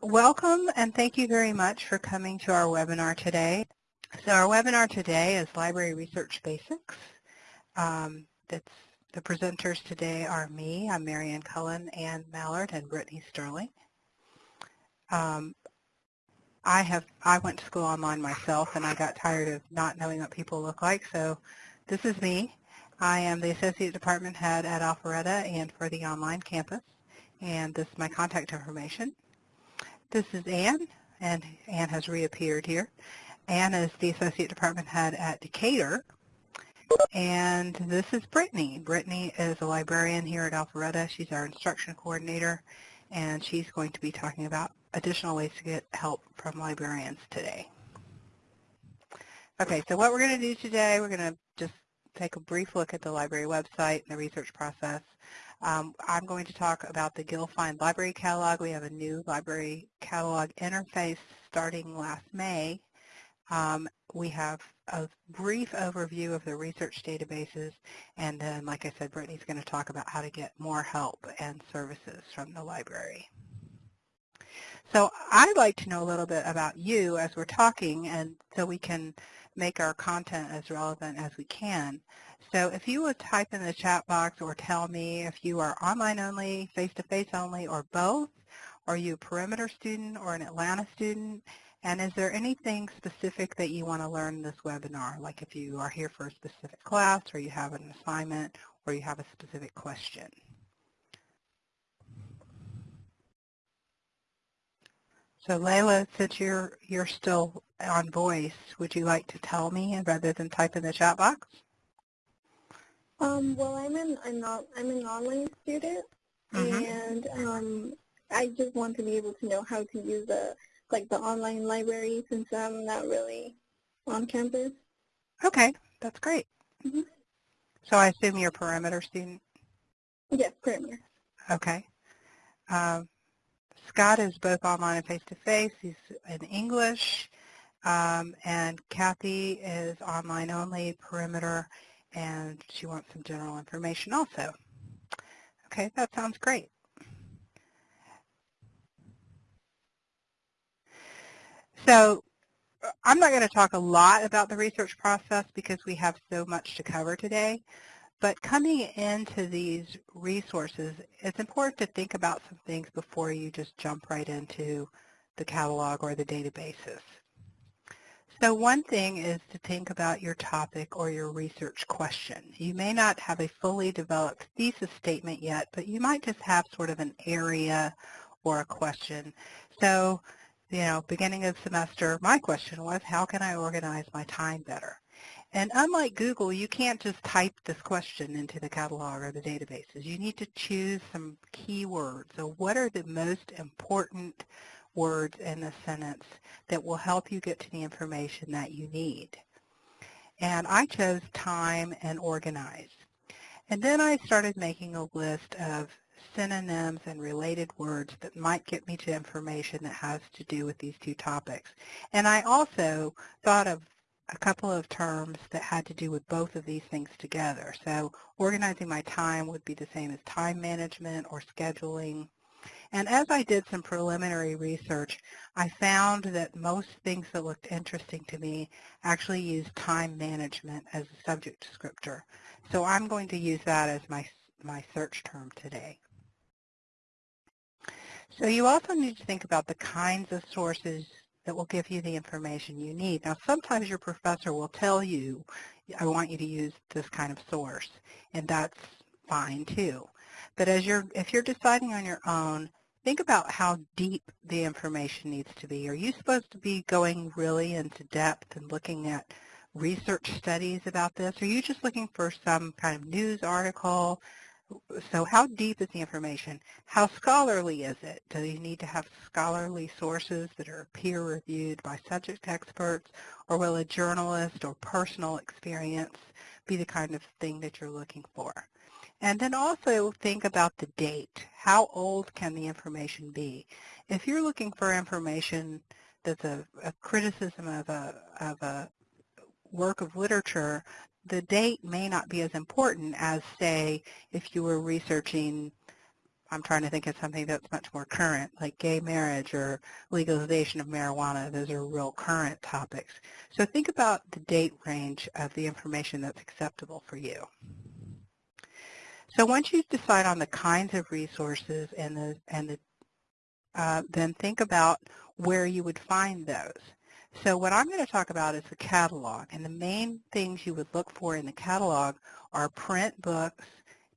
Welcome and thank you very much for coming to our webinar today. So our webinar today is Library Research Basics. Um, the presenters today are me, I'm Marianne Cullen, Ann Mallard, and Brittany Sterling. Um, I have I went to school online myself and I got tired of not knowing what people look like, so this is me. I am the Associate Department Head at Alpharetta and for the online campus, and this is my contact information. This is Anne, and Anne has reappeared here. Anne is the Associate Department Head at Decatur. And this is Brittany. Brittany is a librarian here at Alpharetta. She's our instruction coordinator, and she's going to be talking about additional ways to get help from librarians today. Okay, so what we're going to do today, we're going to just take a brief look at the library website and the research process. Um, I'm going to talk about the GIL-Find Library Catalog. We have a new library catalog interface starting last May. Um, we have a brief overview of the research databases, and then, like I said, Brittany's going to talk about how to get more help and services from the library. So I'd like to know a little bit about you as we're talking, and so we can make our content as relevant as we can. So if you would type in the chat box or tell me if you are online only, face-to-face -face only, or both, are you a perimeter student or an Atlanta student? And is there anything specific that you want to learn in this webinar, like if you are here for a specific class or you have an assignment or you have a specific question? So Layla, since you're, you're still on voice, would you like to tell me rather than type in the chat box? Um, well, I'm an I'm not I'm an online student, mm -hmm. and um, I just want to be able to know how to use the like the online library since I'm not really on campus. Okay, that's great. Mm -hmm. So I assume you're a perimeter student. Yes, perimeter. Okay. Um, Scott is both online and face-to-face. -face. He's in English. Um, and Kathy is online only, perimeter, and she wants some general information also. Okay, that sounds great. So uh, I'm not going to talk a lot about the research process because we have so much to cover today. But coming into these resources, it's important to think about some things before you just jump right into the catalog or the databases. So one thing is to think about your topic or your research question. You may not have a fully developed thesis statement yet, but you might just have sort of an area or a question. So, you know, beginning of semester, my question was, how can I organize my time better? And unlike Google, you can't just type this question into the catalog or the databases. You need to choose some keywords. So what are the most important words in the sentence that will help you get to the information that you need. And I chose time and organize. And then I started making a list of synonyms and related words that might get me to information that has to do with these two topics. And I also thought of a couple of terms that had to do with both of these things together. So organizing my time would be the same as time management or scheduling. And as I did some preliminary research, I found that most things that looked interesting to me actually used time management as a subject descriptor. So I'm going to use that as my, my search term today. So you also need to think about the kinds of sources that will give you the information you need. Now sometimes your professor will tell you, I want you to use this kind of source, and that's fine too. But as you're, if you're deciding on your own, think about how deep the information needs to be. Are you supposed to be going really into depth and looking at research studies about this? Are you just looking for some kind of news article? So how deep is the information? How scholarly is it? Do you need to have scholarly sources that are peer-reviewed by subject experts? Or will a journalist or personal experience be the kind of thing that you're looking for? And then also think about the date. How old can the information be? If you're looking for information that's a, a criticism of a, of a work of literature, the date may not be as important as, say, if you were researching I'm trying to think of something that's much more current, like gay marriage or legalization of marijuana. Those are real current topics. So think about the date range of the information that's acceptable for you. So once you decide on the kinds of resources and the, and the, uh, then think about where you would find those. So what I'm going to talk about is the catalog, and the main things you would look for in the catalog are print books,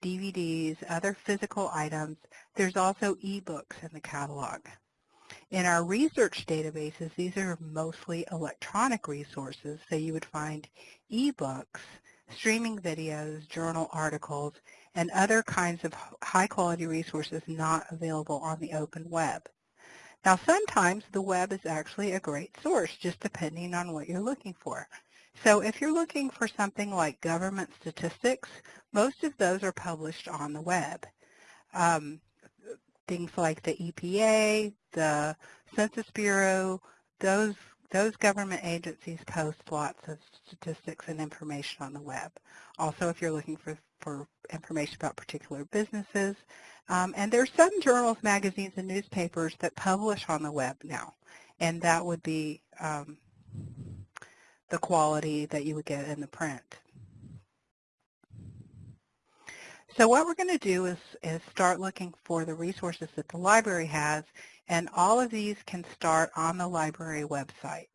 DVDs, other physical items. There's also ebooks in the catalog. In our research databases, these are mostly electronic resources, so you would find ebooks, streaming videos, journal articles, and other kinds of high-quality resources not available on the open web. Now sometimes the web is actually a great source, just depending on what you're looking for. So if you're looking for something like government statistics, most of those are published on the web. Um, things like the EPA, the Census Bureau, those those government agencies post lots of statistics and information on the web. Also, if you're looking for, for information about particular businesses, um, and there's some journals, magazines, and newspapers that publish on the web now, and that would be um, the quality that you would get in the print. So what we're going to do is, is start looking for the resources that the library has, and all of these can start on the library website.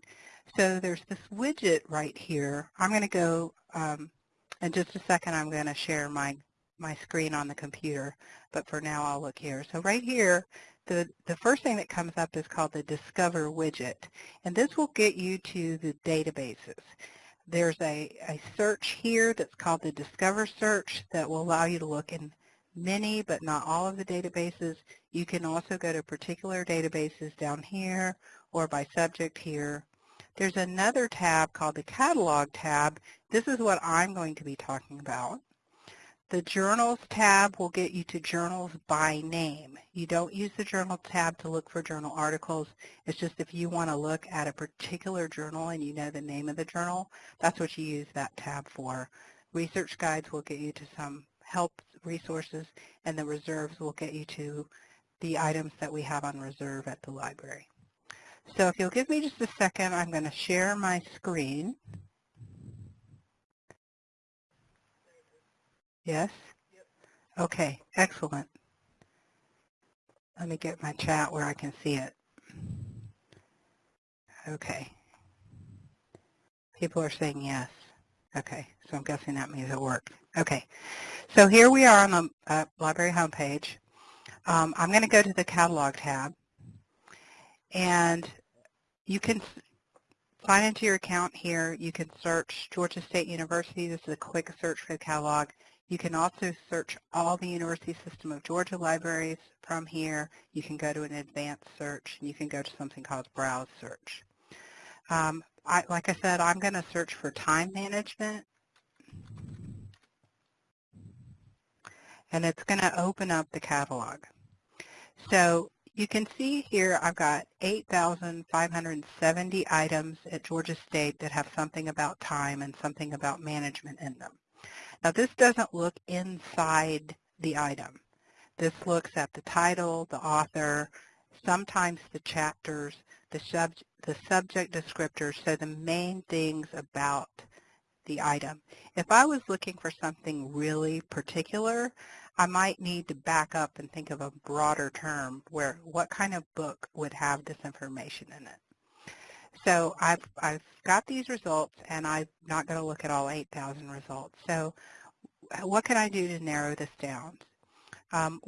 So there's this widget right here. I'm going to go, um, in just a second, I'm going to share my, my screen on the computer, but for now I'll look here. So right here, the, the first thing that comes up is called the Discover widget, and this will get you to the databases. There's a, a search here that's called the Discover search that will allow you to look in many but not all of the databases. You can also go to particular databases down here or by subject here. There's another tab called the Catalog tab. This is what I'm going to be talking about. The Journals tab will get you to journals by name. You don't use the Journal tab to look for journal articles. It's just if you want to look at a particular journal and you know the name of the journal, that's what you use that tab for. Research guides will get you to some help resources, and the reserves will get you to the items that we have on reserve at the library. So if you'll give me just a second, I'm going to share my screen. Yes? Okay, excellent. Let me get my chat where I can see it. Okay. People are saying yes. Okay, so I'm guessing that means it worked. Okay, so here we are on the uh, library homepage. Um, I'm going to go to the catalog tab, and you can sign into your account here. You can search Georgia State University. This is a quick search for the catalog. You can also search all the University System of Georgia libraries from here. You can go to an advanced search, and you can go to something called Browse Search. Um, I, like I said, I'm going to search for time management. And it's going to open up the catalog. So you can see here I've got 8,570 items at Georgia State that have something about time and something about management in them. Now this doesn't look inside the item. This looks at the title, the author, sometimes the chapters, the, sub the subject descriptors, so the main things about the item. If I was looking for something really particular, I might need to back up and think of a broader term where what kind of book would have this information in it. So I've, I've got these results, and I'm not going to look at all 8,000 results. So what can I do to narrow this down? Um,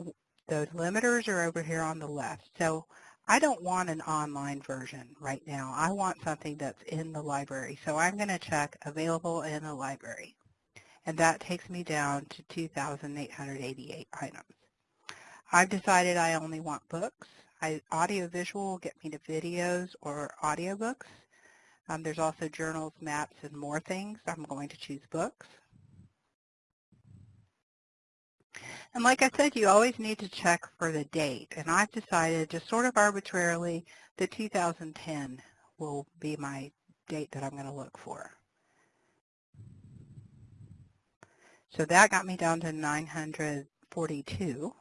those limiters are over here on the left. So I don't want an online version right now. I want something that's in the library. So I'm going to check available in the library. And that takes me down to 2,888 items. I've decided I only want books. I, audio visual will get me to videos or audiobooks. Um, there's also journals, maps, and more things. I'm going to choose books. And like I said, you always need to check for the date. And I've decided just sort of arbitrarily that 2010 will be my date that I'm going to look for. So that got me down to 942.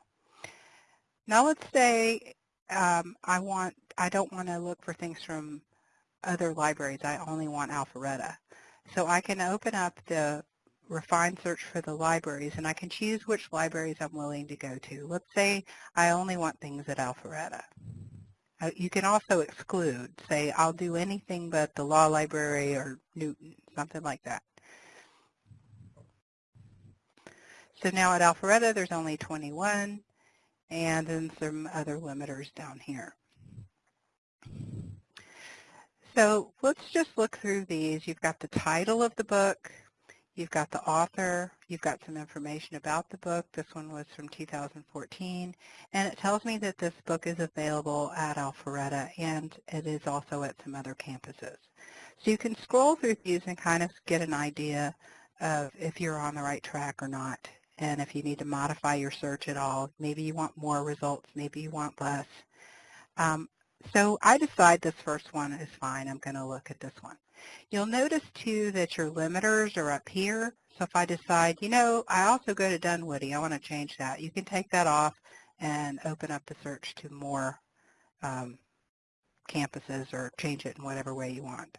Now let's say um, I want, I don't want to look for things from other libraries. I only want Alpharetta. So I can open up the refined search for the libraries and I can choose which libraries I'm willing to go to. Let's say I only want things at Alpharetta. Uh, you can also exclude, say I'll do anything but the law library or Newton, something like that. So now at Alpharetta there's only 21 and then some other limiters down here. So let's just look through these. You've got the title of the book, you've got the author, you've got some information about the book. This one was from 2014, and it tells me that this book is available at Alpharetta, and it is also at some other campuses. So you can scroll through these and kind of get an idea of if you're on the right track or not, and if you need to modify your search at all. Maybe you want more results, maybe you want less. Um, so I decide this first one is fine. I'm going to look at this one. You'll notice too that your limiters are up here. So if I decide, you know, I also go to Dunwoody, I want to change that. You can take that off and open up the search to more um, campuses or change it in whatever way you want.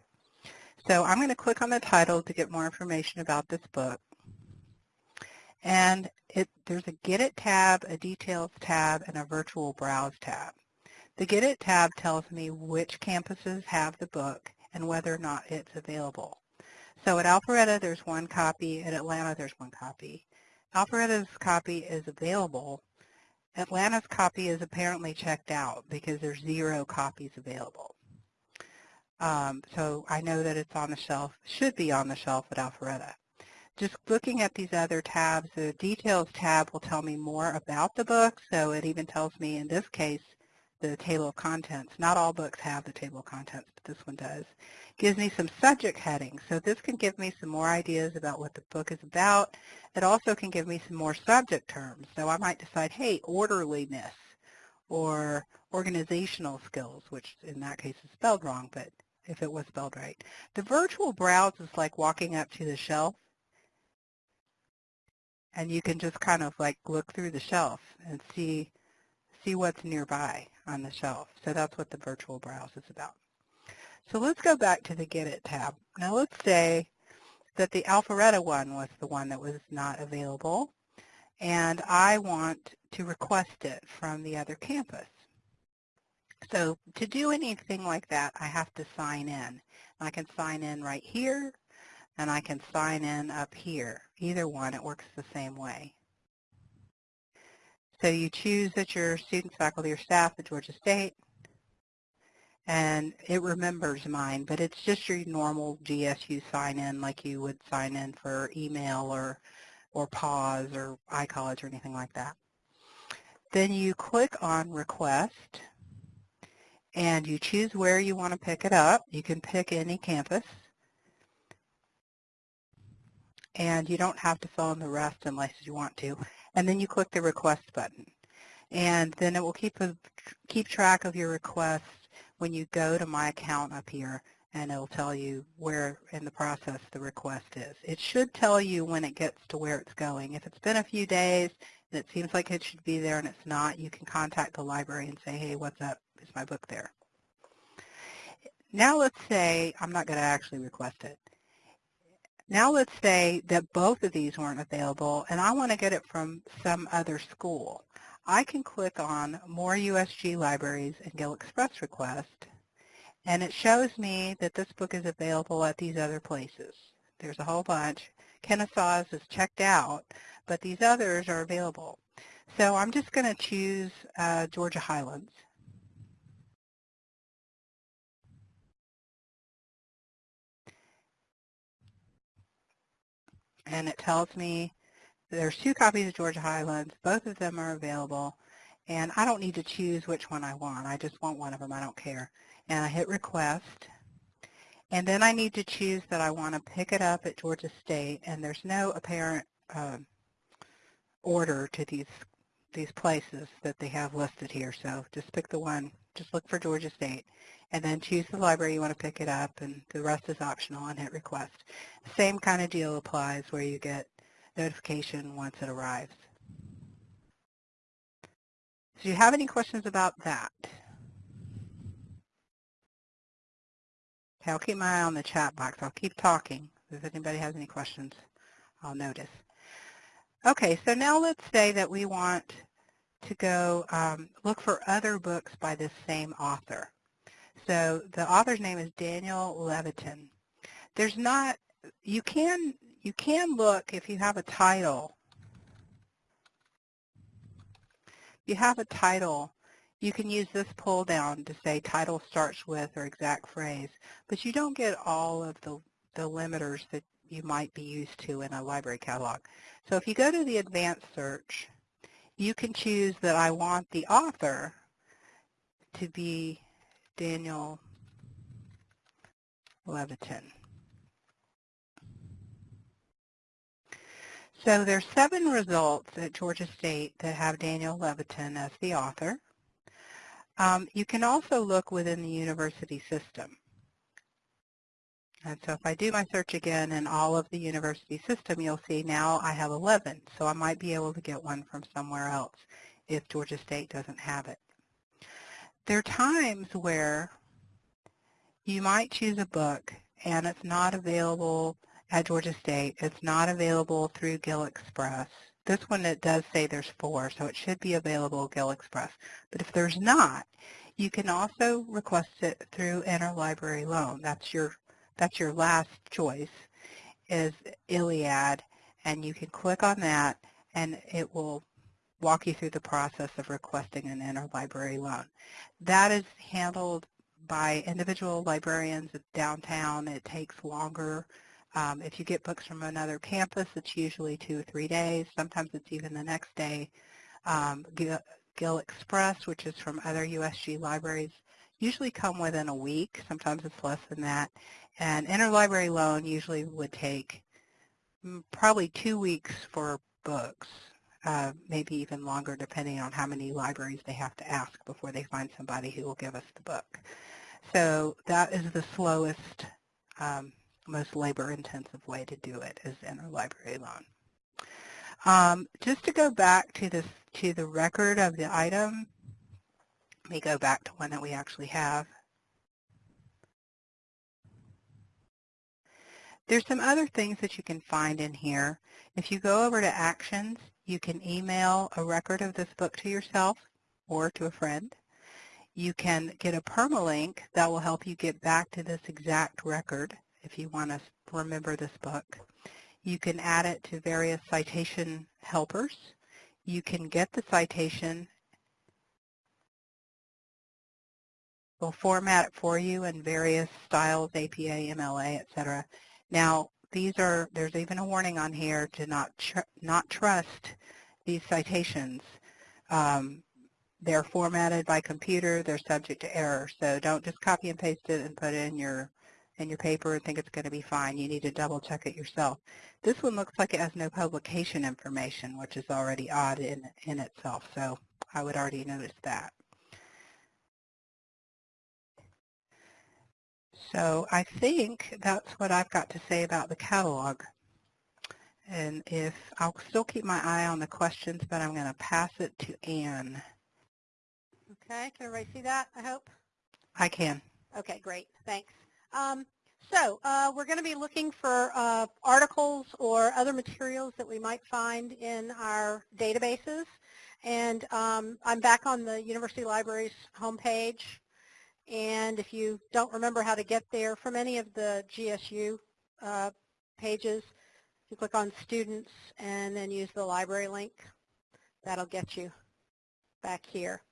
So I'm going to click on the title to get more information about this book. And it, there's a Get It tab, a Details tab, and a Virtual Browse tab. The Get It tab tells me which campuses have the book and whether or not it's available. So at Alpharetta, there's one copy. At Atlanta, there's one copy. Alpharetta's copy is available. Atlanta's copy is apparently checked out because there's zero copies available. Um, so I know that it's on the shelf, should be on the shelf at Alpharetta. Just looking at these other tabs, the details tab will tell me more about the book. So it even tells me in this case the table of contents. Not all books have the table of contents, but this one does. Gives me some subject headings, so this can give me some more ideas about what the book is about. It also can give me some more subject terms, so I might decide, hey, orderliness, or organizational skills, which in that case is spelled wrong, but if it was spelled right. The virtual browse is like walking up to the shelf, and you can just kind of like look through the shelf and see see what's nearby on the shelf. So that's what the virtual browse is about. So let's go back to the Get It tab. Now let's say that the Alpharetta one was the one that was not available, and I want to request it from the other campus. So to do anything like that, I have to sign in. I can sign in right here, and I can sign in up here. Either one, it works the same way. So you choose that you're students, faculty, or staff at Georgia State, and it remembers mine, but it's just your normal GSU sign-in like you would sign in for email or, or PAWS or iCollege or anything like that. Then you click on Request, and you choose where you want to pick it up. You can pick any campus and you don't have to fill in the rest unless you want to and then you click the request button. And then it will keep, a, keep track of your request when you go to My Account up here, and it will tell you where in the process the request is. It should tell you when it gets to where it's going. If it's been a few days and it seems like it should be there and it's not, you can contact the library and say, hey, what's up? Is my book there? Now let's say I'm not going to actually request it. Now let's say that both of these weren't available and I want to get it from some other school. I can click on More USG Libraries and GIL Express Request and it shows me that this book is available at these other places. There's a whole bunch. Kennesaw's is checked out, but these others are available. So I'm just going to choose uh, Georgia Highlands. And it tells me there's two copies of Georgia Highlands. Both of them are available, and I don't need to choose which one I want. I just want one of them. I don't care. And I hit Request, and then I need to choose that I want to pick it up at Georgia State, and there's no apparent uh, order to these these places that they have listed here. So just pick the one. Just look for Georgia State and then choose the library you want to pick it up, and the rest is optional, and hit request. Same kind of deal applies where you get notification once it arrives. do you have any questions about that? Okay, I'll keep my eye on the chat box. I'll keep talking. If anybody has any questions, I'll notice. Okay, so now let's say that we want to go um, look for other books by this same author. So the author's name is Daniel Levitin. There's not, you can, you can look if you have a title. If you have a title, you can use this pull down to say title starts with or exact phrase, but you don't get all of the, the limiters that you might be used to in a library catalog. So if you go to the advanced search, you can choose that I want the author to be Daniel Levitin. So there's seven results at Georgia State that have Daniel Levitin as the author. Um, you can also look within the university system. And so if I do my search again in all of the university system, you'll see now I have 11. So I might be able to get one from somewhere else if Georgia State doesn't have it. There are times where you might choose a book and it's not available at Georgia State. It's not available through GIL Express. This one it does say there's four, so it should be available GIL Express. But if there's not, you can also request it through Interlibrary Loan. That's your that's your last choice is ILLiad, and you can click on that and it will walk you through the process of requesting an interlibrary loan. That is handled by individual librarians downtown. It takes longer. Um, if you get books from another campus, it's usually two or three days. Sometimes it's even the next day. Um, Express, which is from other USG libraries, usually come within a week. Sometimes it's less than that. And interlibrary loan usually would take mm, probably two weeks for books uh, maybe even longer depending on how many libraries they have to ask before they find somebody who will give us the book. So that is the slowest, um, most labor-intensive way to do it is interlibrary loan. Um, just to go back to this to the record of the item, let me go back to one that we actually have. There's some other things that you can find in here. If you go over to Actions, you can email a record of this book to yourself or to a friend. You can get a permalink that will help you get back to this exact record if you want to remember this book. You can add it to various citation helpers. You can get the citation. We'll format it for you in various styles, APA, MLA, etc. Now, these are, there's even a warning on here to not, tr not trust these citations. Um, they're formatted by computer, they're subject to error, so don't just copy and paste it and put it in your in your paper and think it's going to be fine. You need to double check it yourself. This one looks like it has no publication information, which is already odd in, in itself, so I would already notice that. So I think that's what I've got to say about the catalog. And if I'll still keep my eye on the questions, but I'm going to pass it to Anne. Okay, can everybody see that, I hope? I can. Okay, great, thanks. Um, so uh, we're going to be looking for uh, articles or other materials that we might find in our databases. And um, I'm back on the University Library's homepage. And if you don't remember how to get there from any of the GSU uh, pages, you click on Students and then use the library link. That'll get you back here.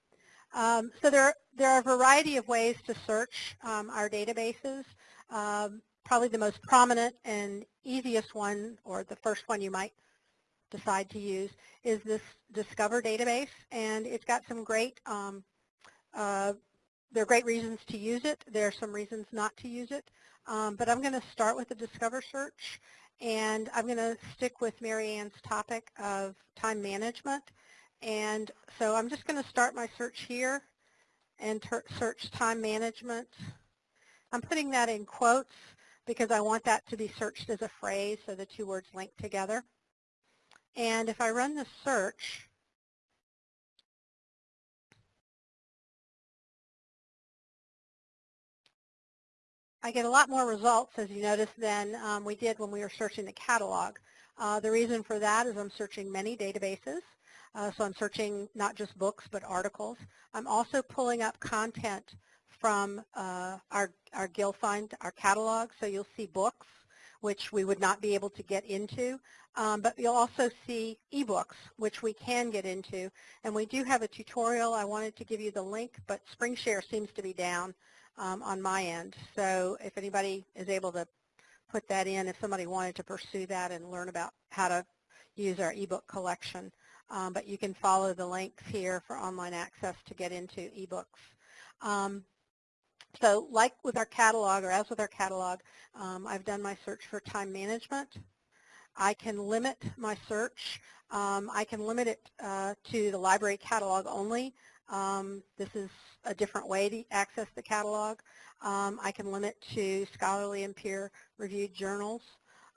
Um, so there, there are a variety of ways to search um, our databases. Um, probably the most prominent and easiest one, or the first one you might decide to use, is this Discover database. And it's got some great um, uh, there are great reasons to use it. There are some reasons not to use it. Um, but I'm going to start with the Discover search, and I'm going to stick with Marianne's topic of time management. And so I'm just going to start my search here and search time management. I'm putting that in quotes because I want that to be searched as a phrase so the two words link together. And if I run the search, I get a lot more results, as you notice, than um, we did when we were searching the catalog. Uh, the reason for that is I'm searching many databases. Uh, so I'm searching not just books, but articles. I'm also pulling up content from uh, our, our GIL-Find, our catalog. So you'll see books, which we would not be able to get into. Um, but you'll also see ebooks, which we can get into. And we do have a tutorial. I wanted to give you the link, but SpringShare seems to be down um, on my end. So if anybody is able to put that in, if somebody wanted to pursue that and learn about how to use our ebook collection. Um, but you can follow the links here for online access to get into ebooks. Um, so like with our catalog, or as with our catalog, um, I've done my search for time management. I can limit my search. Um, I can limit it uh, to the library catalog only. Um, this is a different way to access the catalog. Um, I can limit to scholarly and peer-reviewed journals.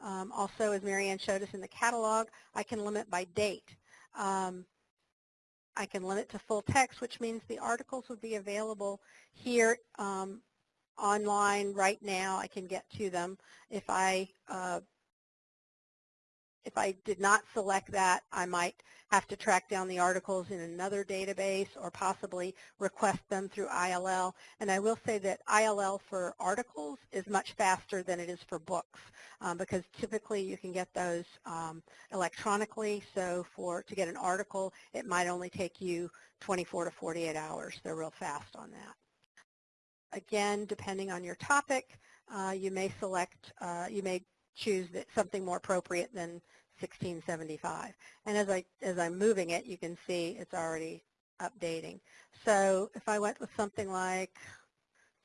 Um, also, as Marianne showed us in the catalog, I can limit by date. Um, I can limit to full text, which means the articles would be available here um, online right now. I can get to them. If I uh, if I did not select that, I might have to track down the articles in another database or possibly request them through ILL. And I will say that ILL for articles is much faster than it is for books um, because typically you can get those um, electronically. So for to get an article, it might only take you 24 to 48 hours. They're real fast on that. Again, depending on your topic, uh, you may select, uh, you may choose something more appropriate than 1675. And as, I, as I'm moving it, you can see it's already updating. So if I went with something like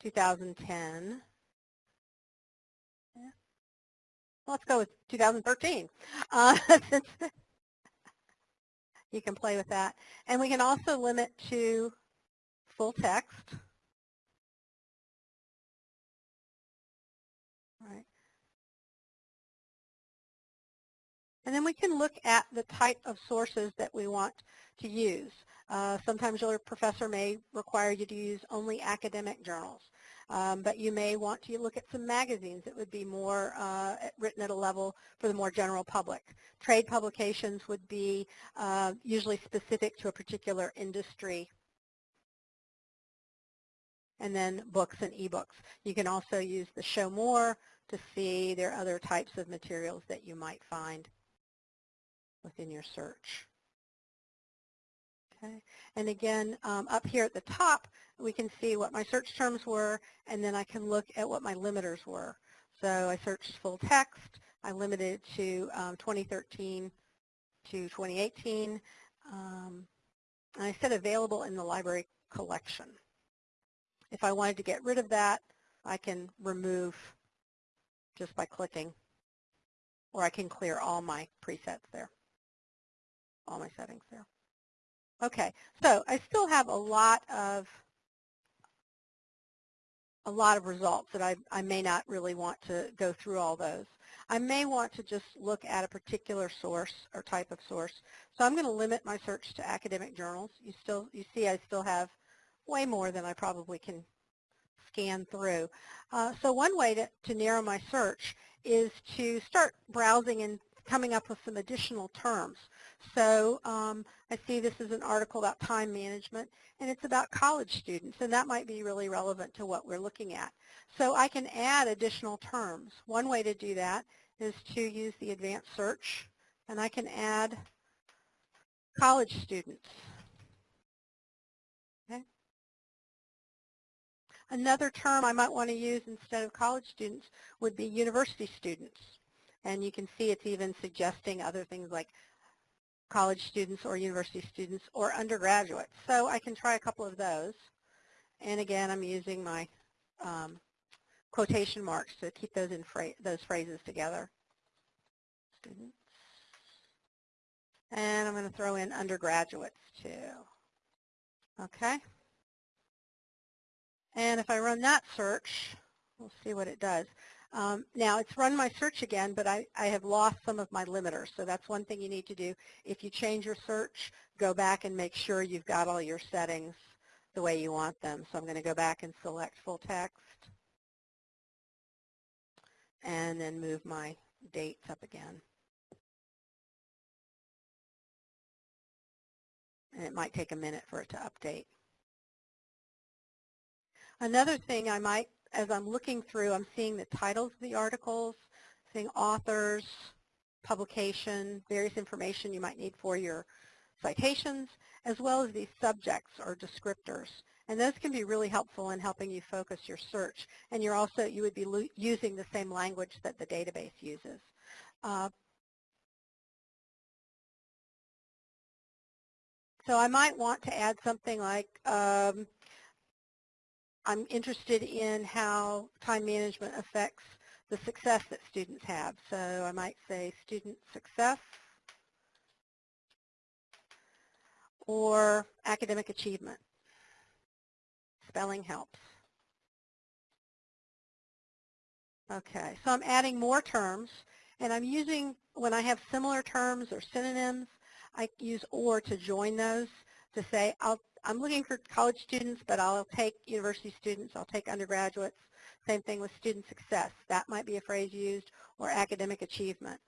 2010, yeah, well, let's go with 2013. Uh, you can play with that. And we can also limit to full text. And then we can look at the type of sources that we want to use. Uh, sometimes your professor may require you to use only academic journals, um, but you may want to look at some magazines that would be more uh, written at a level for the more general public. Trade publications would be uh, usually specific to a particular industry and then books and ebooks. You can also use the show more to see there are other types of materials that you might find within your search. Okay, and again, um, up here at the top, we can see what my search terms were, and then I can look at what my limiters were. So I searched full text. I limited to um, 2013 to 2018. Um, and I said available in the library collection. If I wanted to get rid of that, I can remove just by clicking, or I can clear all my presets there all my settings there. Okay, so I still have a lot of a lot of results that I, I may not really want to go through all those. I may want to just look at a particular source or type of source. So I'm going to limit my search to academic journals. You still you see I still have way more than I probably can scan through. Uh, so one way to, to narrow my search is to start browsing and coming up with some additional terms. So um, I see this is an article about time management, and it's about college students, and that might be really relevant to what we're looking at. So I can add additional terms. One way to do that is to use the advanced search, and I can add college students. Okay. Another term I might want to use instead of college students would be university students. And you can see it's even suggesting other things like college students or university students or undergraduates. So I can try a couple of those. And again, I'm using my um, quotation marks to keep those in phra those phrases together. Students. And I'm going to throw in undergraduates too. Okay. And if I run that search, we'll see what it does. Um, now it's run my search again, but I, I have lost some of my limiters. So that's one thing you need to do. If you change your search, go back and make sure you've got all your settings the way you want them. So I'm going to go back and select full text. and then move my dates up again. And it might take a minute for it to update. Another thing I might, as I'm looking through, I'm seeing the titles of the articles, seeing authors, publication, various information you might need for your citations, as well as these subjects or descriptors. And those can be really helpful in helping you focus your search. And you're also, you would be using the same language that the database uses. Uh, so I might want to add something like, um, I'm interested in how time management affects the success that students have. So I might say student success or academic achievement. Spelling helps. Okay, so I'm adding more terms, and I'm using, when I have similar terms or synonyms, I use OR to join those to say, I'll, I'm looking for college students, but I'll take university students, I'll take undergraduates. Same thing with student success. That might be a phrase used, or academic achievement.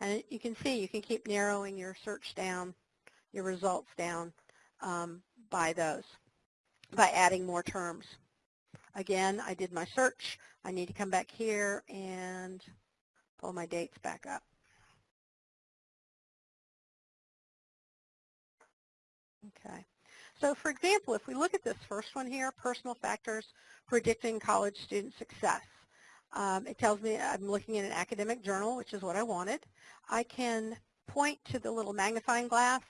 And you can see, you can keep narrowing your search down, your results down um, by those, by adding more terms. Again, I did my search. I need to come back here and pull my dates back up. Okay. So for example, if we look at this first one here, personal factors predicting college student success. Um, it tells me I'm looking at an academic journal, which is what I wanted. I can point to the little magnifying glass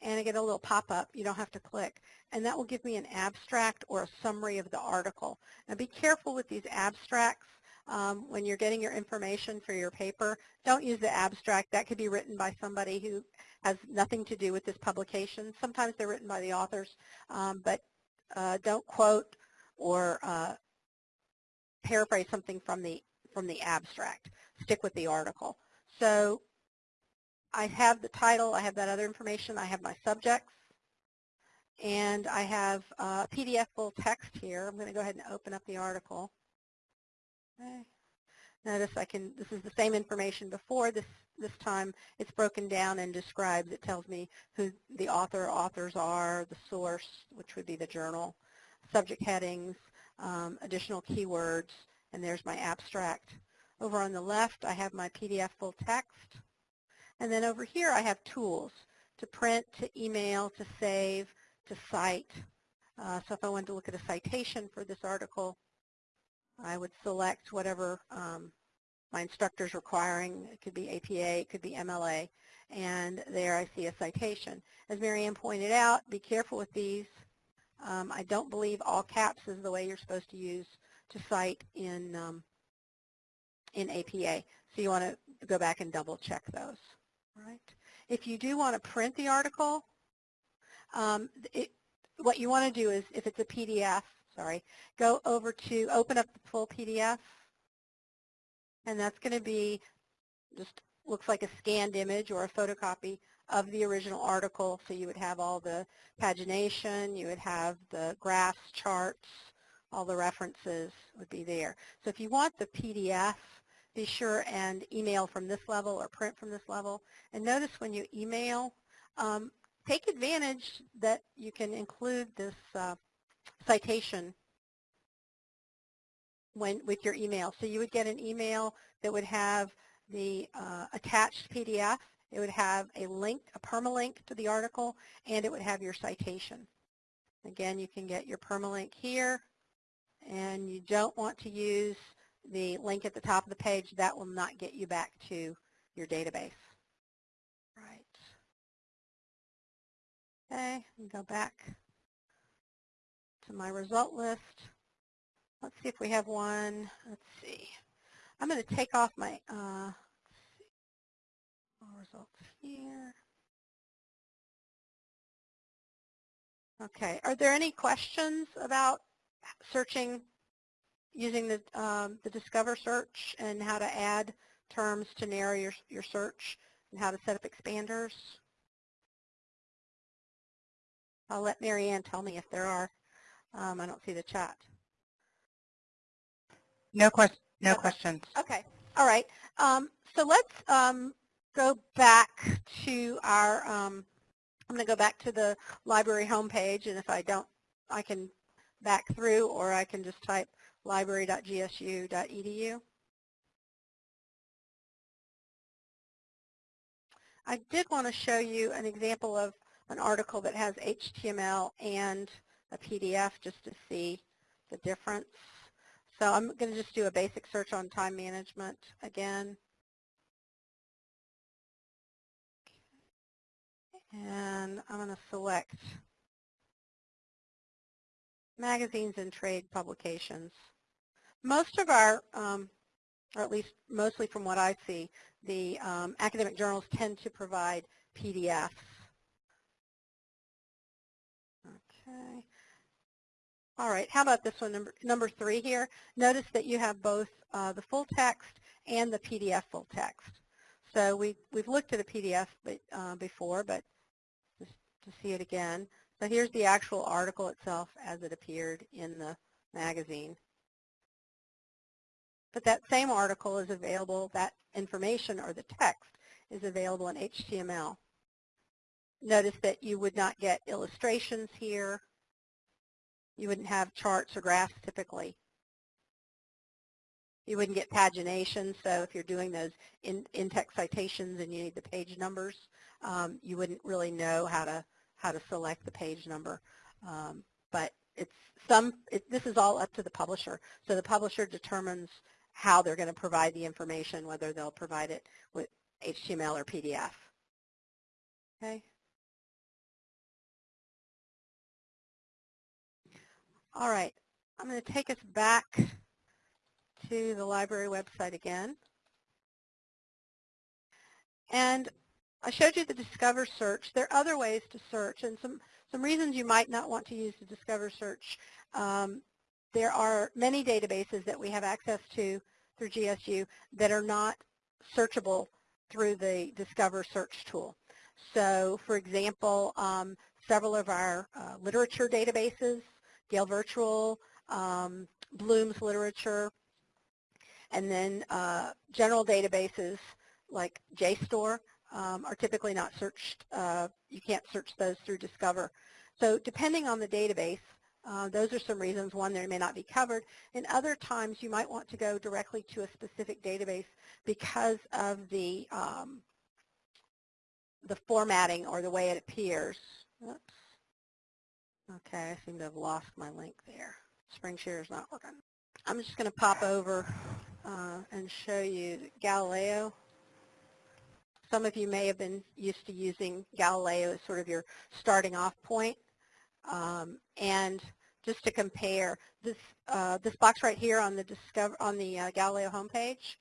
and I get a little pop-up. You don't have to click. And that will give me an abstract or a summary of the article. Now be careful with these abstracts. Um, when you're getting your information for your paper, don't use the abstract. That could be written by somebody who has nothing to do with this publication. Sometimes they're written by the authors, um, but uh, don't quote or uh, paraphrase something from the from the abstract. Stick with the article. So I have the title, I have that other information, I have my subjects, and I have uh, PDF full text here. I'm going to go ahead and open up the article. Okay. Notice I can, this is the same information before. This, this time it's broken down and describes. It tells me who the author, authors are, the source, which would be the journal, subject headings, um, additional keywords, and there's my abstract. Over on the left, I have my PDF full text. And then over here, I have tools to print, to email, to save, to cite. Uh, so if I wanted to look at a citation for this article, I would select whatever um, my instructor's requiring. It could be APA, it could be MLA, and there I see a citation. As Marianne pointed out, be careful with these. Um, I don't believe all caps is the way you're supposed to use to cite in um, in APA. So you want to go back and double check those. Right. If you do want to print the article, um, it, what you want to do is, if it's a PDF, sorry, go over to open up the full PDF, and that's going to be just looks like a scanned image or a photocopy of the original article. So you would have all the pagination, you would have the graphs, charts, all the references would be there. So if you want the PDF, be sure and email from this level or print from this level. And notice when you email, um, take advantage that you can include this uh, citation when with your email. So you would get an email that would have the uh, attached PDF. It would have a link, a permalink to the article, and it would have your citation. Again, you can get your permalink here, and you don't want to use the link at the top of the page, that will not get you back to your database. Right. Okay, go back to my result list. Let's see if we have one. Let's see. I'm going to take off my uh, results here. Okay, are there any questions about searching using the, um, the Discover search and how to add terms to narrow your, your search and how to set up expanders. I'll let Marianne tell me if there are. Um, I don't see the chat. No, quest No Okay. questions. Okay, all right. Um, so let's um, go back to our, um, I'm going to go back to the library homepage, and if I don't, I can back through, or I can just type library.gsu.edu. I did want to show you an example of an article that has HTML and a PDF just to see the difference. So I'm going to just do a basic search on time management again. And I'm going to select magazines and trade publications. Most of our, um, or at least mostly from what I see, the um, academic journals tend to provide PDFs. Okay. All right, how about this one, number, number three here? Notice that you have both uh, the full text and the PDF full text. So we, we've looked at a PDF but, uh, before, but just to see it again. So here's the actual article itself as it appeared in the magazine. But that same article is available, that information or the text is available in HTML. Notice that you would not get illustrations here. You wouldn't have charts or graphs typically. You wouldn't get pagination, so if you're doing those in, in-text citations and you need the page numbers, um, you wouldn't really know how to how to select the page number. Um, but it's some. It, this is all up to the publisher. So the publisher determines how they're going to provide the information, whether they'll provide it with HTML or PDF. Okay. All right, I'm going to take us back to the library website again. And I showed you the Discover search. There are other ways to search and some, some reasons you might not want to use the Discover search. Um, there are many databases that we have access to through GSU that are not searchable through the Discover search tool. So for example, um, several of our uh, literature databases, Gale Virtual, um, Bloom's Literature, and then uh, general databases like JSTOR um, are typically not searched. Uh, you can't search those through Discover. So depending on the database, uh, those are some reasons. One, they may not be covered. And other times you might want to go directly to a specific database because of the um, the formatting or the way it appears. Oops. Okay, I seem to have lost my link there. SpringShare is not working. I'm just going to pop over uh, and show you Galileo. Some of you may have been used to using Galileo as sort of your starting off point. Um, and just to compare, this uh, this box right here on the Discover on the uh, Galileo homepage,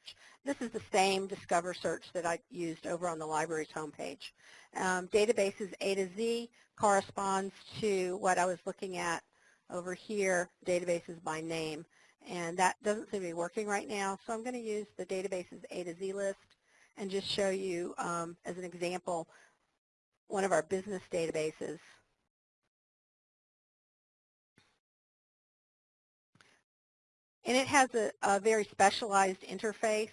this is the same Discover search that I used over on the library's homepage. Um, databases A to Z corresponds to what I was looking at over here, databases by name. And that doesn't seem to be working right now, so I'm going to use the databases A to Z list and just show you, um, as an example, one of our business databases. And it has a, a very specialized interface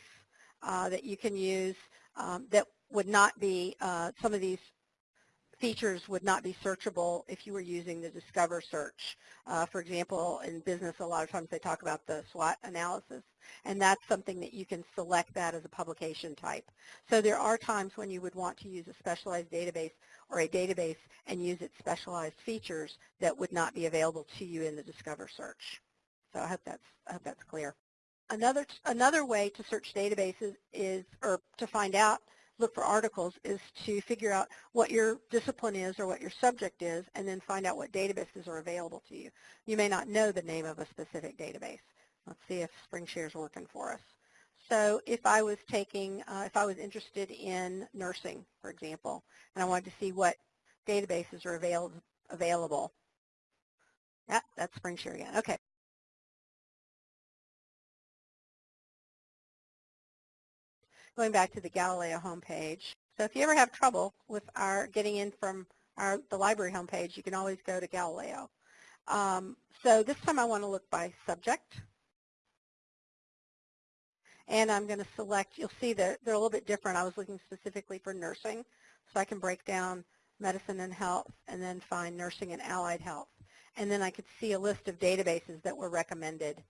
uh, that you can use um, that would not be, uh, some of these features would not be searchable if you were using the Discover search. Uh, for example, in business, a lot of times they talk about the SWOT analysis, and that's something that you can select that as a publication type. So there are times when you would want to use a specialized database or a database and use its specialized features that would not be available to you in the Discover search. So I hope that's, I hope that's clear. Another, another way to search databases is, or to find out look for articles is to figure out what your discipline is or what your subject is and then find out what databases are available to you. You may not know the name of a specific database. Let's see if SpringShare is working for us. So if I was taking, uh, if I was interested in nursing, for example, and I wanted to see what databases are avail available, yeah, that's SpringShare again. Okay. Going back to the Galileo homepage. So if you ever have trouble with our getting in from our, the library homepage, you can always go to Galileo. Um, so this time I want to look by subject. and I'm going to select, you'll see that they're a little bit different. I was looking specifically for nursing, so I can break down medicine and health and then find nursing and allied health. And then I could see a list of databases that were recommended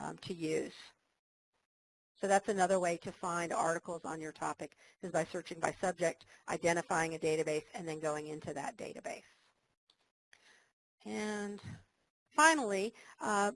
um, to use. So that's another way to find articles on your topic is by searching by subject, identifying a database, and then going into that database. And finally, uh,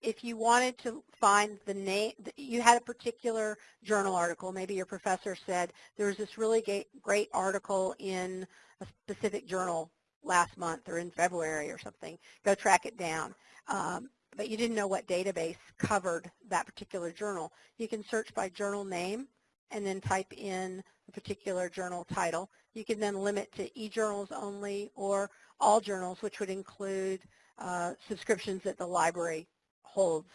if you wanted to find the name, you had a particular journal article, maybe your professor said there was this really great article in a specific journal last month or in February or something, go track it down. Um, but you didn't know what database covered that particular journal. You can search by journal name and then type in a particular journal title. You can then limit to e-journals only or all journals, which would include uh, subscriptions that the library holds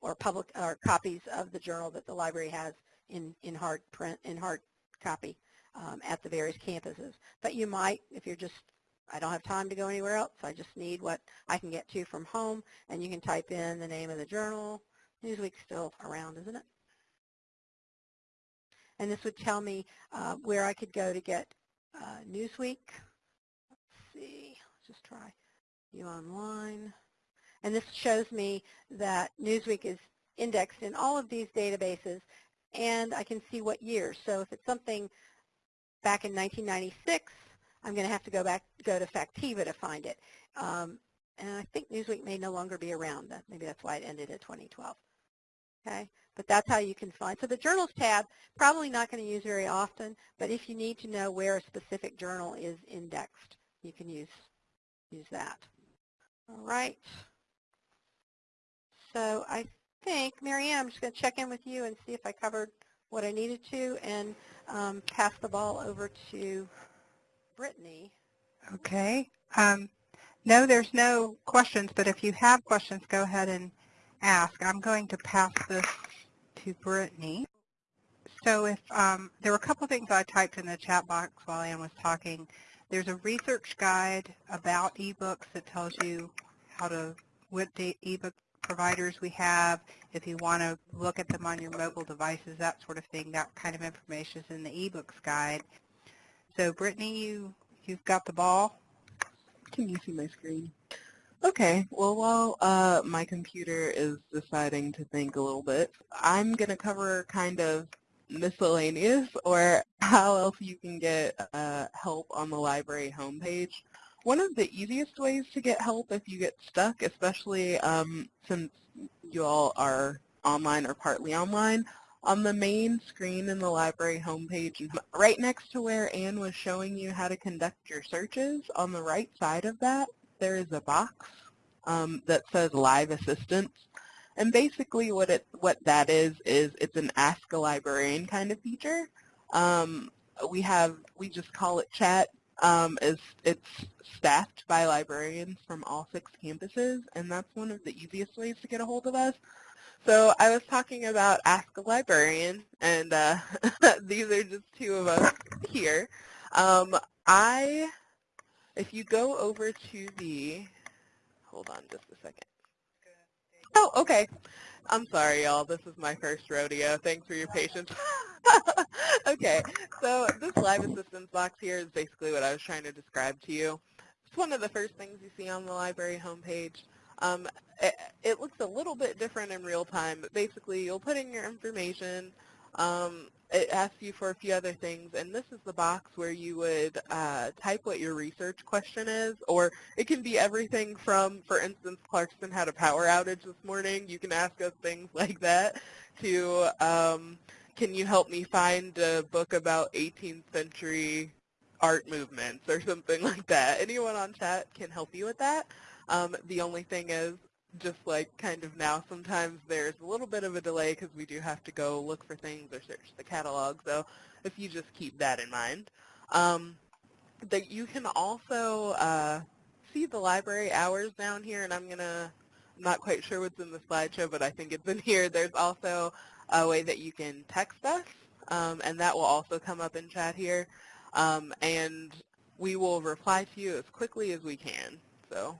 or public or copies of the journal that the library has in, in hard print, in hard copy um, at the various campuses. But you might, if you're just, I don't have time to go anywhere else, I just need what I can get to from home, and you can type in the name of the journal. Newsweek's still around, isn't it? And this would tell me uh, where I could go to get uh, Newsweek. Let's see, let's just try you online. And this shows me that Newsweek is indexed in all of these databases, and I can see what years. So if it's something back in 1996, I'm going to have to go back go to Factiva to find it. Um, and I think Newsweek may no longer be around. Maybe that's why it ended at 2012. Okay, but that's how you can find. So the Journals tab, probably not going to use very often, but if you need to know where a specific journal is indexed, you can use use that. All right. So I think, Marianne, I'm just going to check in with you and see if I covered what I needed to and um, pass the ball over to Brittany. Okay. Um, no, there's no questions, but if you have questions, go ahead and ask. I'm going to pass this to Brittany. So if um, there were a couple things I typed in the chat box while Ann was talking. There's a research guide about ebooks that tells you how to what ebook providers we have, if you want to look at them on your mobile devices, that sort of thing, that kind of information is in the ebooks guide. So Brittany, you, you've got the ball. Can you see my screen? Okay, well while uh, my computer is deciding to think a little bit, I'm going to cover kind of miscellaneous or how else you can get uh, help on the library homepage. One of the easiest ways to get help if you get stuck, especially um, since you all are online or partly online, on the main screen in the library homepage, right next to where Anne was showing you how to conduct your searches, on the right side of that, there is a box um, that says Live Assistance. And basically what it what that is, is it's an Ask a Librarian kind of feature. Um, we have, we just call it chat um, is it's staffed by librarians from all six campuses, and that's one of the easiest ways to get a hold of us. So I was talking about Ask a Librarian, and uh, these are just two of us here. Um, I, if you go over to the, hold on just a second. Oh, okay. I'm sorry, y'all. This is my first rodeo. Thanks for your patience. okay, so this live assistance box here is basically what I was trying to describe to you. It's one of the first things you see on the library homepage. Um, it, it, looks a little bit different in real time, but basically you'll put in your information, um, it asks you for a few other things, and this is the box where you would uh, type what your research question is, or it can be everything from, for instance, Clarkston had a power outage this morning. You can ask us things like that, to um, can you help me find a book about 18th century art movements or something like that. Anyone on chat can help you with that. Um, the only thing is just like kind of now, sometimes there's a little bit of a delay because we do have to go look for things or search the catalog. So if you just keep that in mind. Um, that you can also uh, see the library hours down here, and I'm to, I'm not quite sure what's in the slideshow, but I think it's in here. There's also a way that you can text us, um, and that will also come up in chat here. Um, and we will reply to you as quickly as we can. So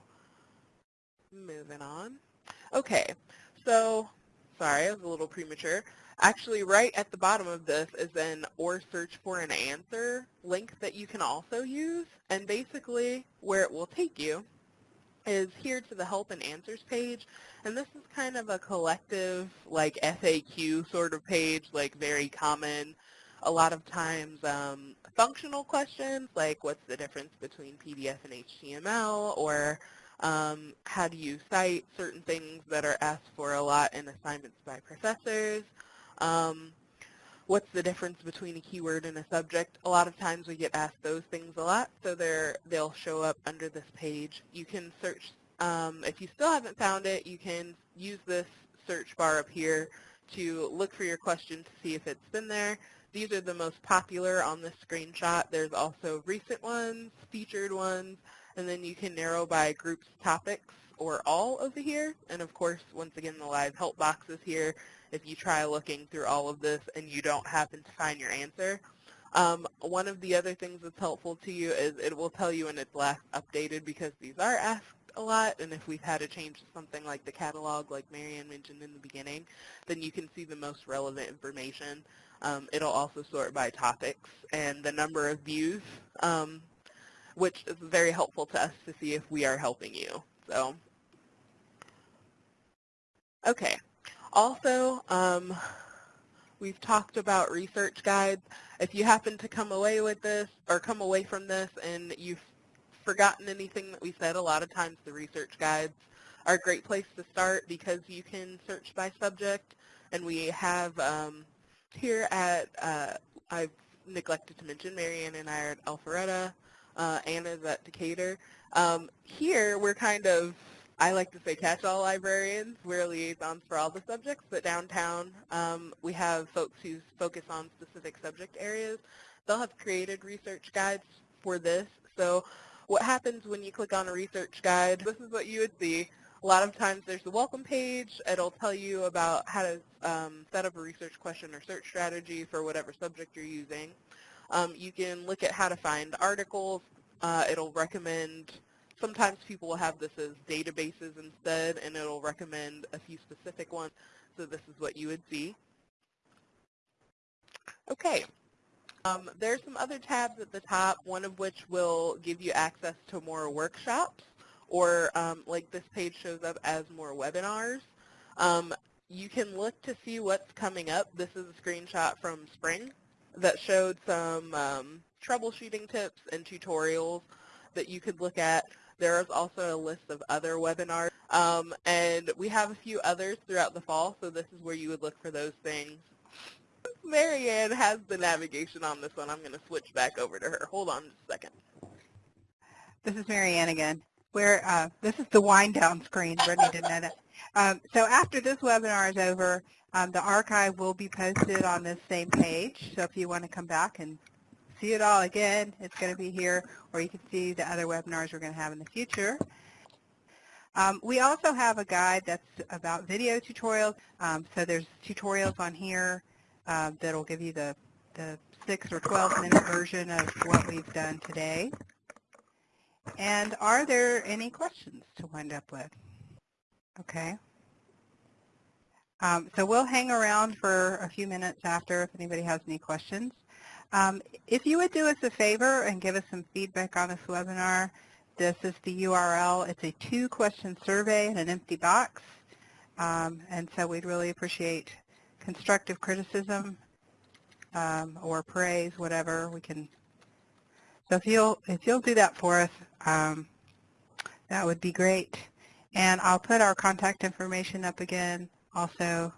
Moving on. Okay, so sorry, I was a little premature. Actually, right at the bottom of this is an or search for an answer link that you can also use. And basically, where it will take you is here to the help and answers page. And this is kind of a collective, like FAQ sort of page, like very common. A lot of times um, functional questions, like what's the difference between PDF and HTML, or um, how do you cite certain things that are asked for a lot in assignments by professors. Um, what's the difference between a keyword and a subject? A lot of times we get asked those things a lot, so they're, they'll show up under this page. You can search, um, if you still haven't found it, you can use this search bar up here to look for your question to see if it's been there. These are the most popular on this screenshot. There's also recent ones, featured ones, and then you can narrow by groups, topics, or all over here. And of course, once again, the live help box is here if you try looking through all of this and you don't happen to find your answer. Um, one of the other things that's helpful to you is it will tell you when it's last updated because these are asked a lot, and if we've had to change to something like the catalog, like Marianne mentioned in the beginning, then you can see the most relevant information. Um, it'll also sort by topics and the number of views, um, which is very helpful to us to see if we are helping you. So, okay. Also, um, we've talked about research guides. If you happen to come away with this or come away from this and you've forgotten anything that we said, a lot of times the research guides are a great place to start because you can search by subject. And we have um, here at, uh, I've neglected to mention, Marianne and I are at Alpharetta, uh, Anna's at Decatur. Um, here we're kind of I like to say catch-all librarians. We're liaisons for all the subjects, but downtown um, we have folks who focus on specific subject areas. They'll have created research guides for this. So what happens when you click on a research guide, this is what you would see. A lot of times there's the welcome page. It'll tell you about how to um, set up a research question or search strategy for whatever subject you're using. Um, you can look at how to find articles. Uh, it'll recommend sometimes people will have this as databases instead, and it'll recommend a few specific ones. So this is what you would see. Okay. Um, are some other tabs at the top, one of which will give you access to more workshops, or um, like this page shows up as more webinars. Um, you can look to see what's coming up. This is a screenshot from spring that showed some um, troubleshooting tips and tutorials that you could look at. There is also a list of other webinars, um, and we have a few others throughout the fall, so this is where you would look for those things. Marianne has the navigation on this one. I'm going to switch back over to her. Hold on just a second. This is Marianne again. Where uh, this is the wind down screen. Brittany didn't know that. Um, so after this webinar is over, um, the archive will be posted on this same page. So if you want to come back and see it all again, it's going to be here, or you can see the other webinars we're going to have in the future. Um, we also have a guide that's about video tutorials. Um, so there's tutorials on here uh, that'll give you the, the 6 or 12 minute version of what we've done today. And are there any questions to wind up with? Okay. Um, so we'll hang around for a few minutes after if anybody has any questions. Um, if you would do us a favor and give us some feedback on this webinar, this is the URL. It's a two-question survey in an empty box. Um, and so we'd really appreciate constructive criticism um, or praise, whatever we can. So if you'll, if you'll do that for us, um, that would be great. And I'll put our contact information up again also.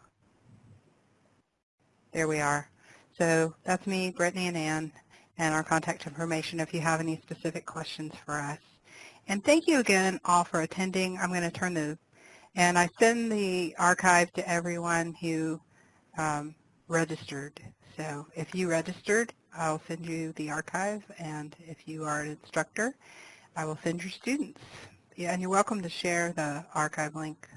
There we are. So that's me, Brittany, and Ann, and our contact information if you have any specific questions for us. And thank you again all for attending. I'm going to turn the, and I send the archive to everyone who um, registered. So if you registered, I'll send you the archive, and if you are an instructor, I will send your students. Yeah, and you're welcome to share the archive link